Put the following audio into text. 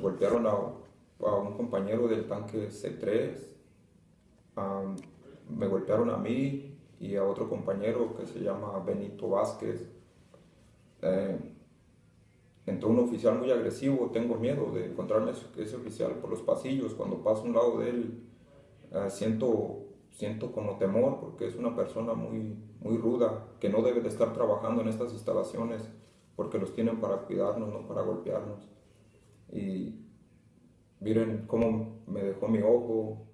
golpearon a, un compañero del tanque C3, am, me golpearon a mí y a otro compañero que se llama Benito Vázquez. Eh, entró un oficial muy agresivo, tengo miedo de encontrarme ese oficial por los pasillos, cuando paso a un lado de él eh, siento, siento como temor porque es una persona muy, muy ruda que no debe de estar trabajando en estas instalaciones porque los tienen para cuidarnos, no para golpearnos. Y miren cómo me dejó mi ojo,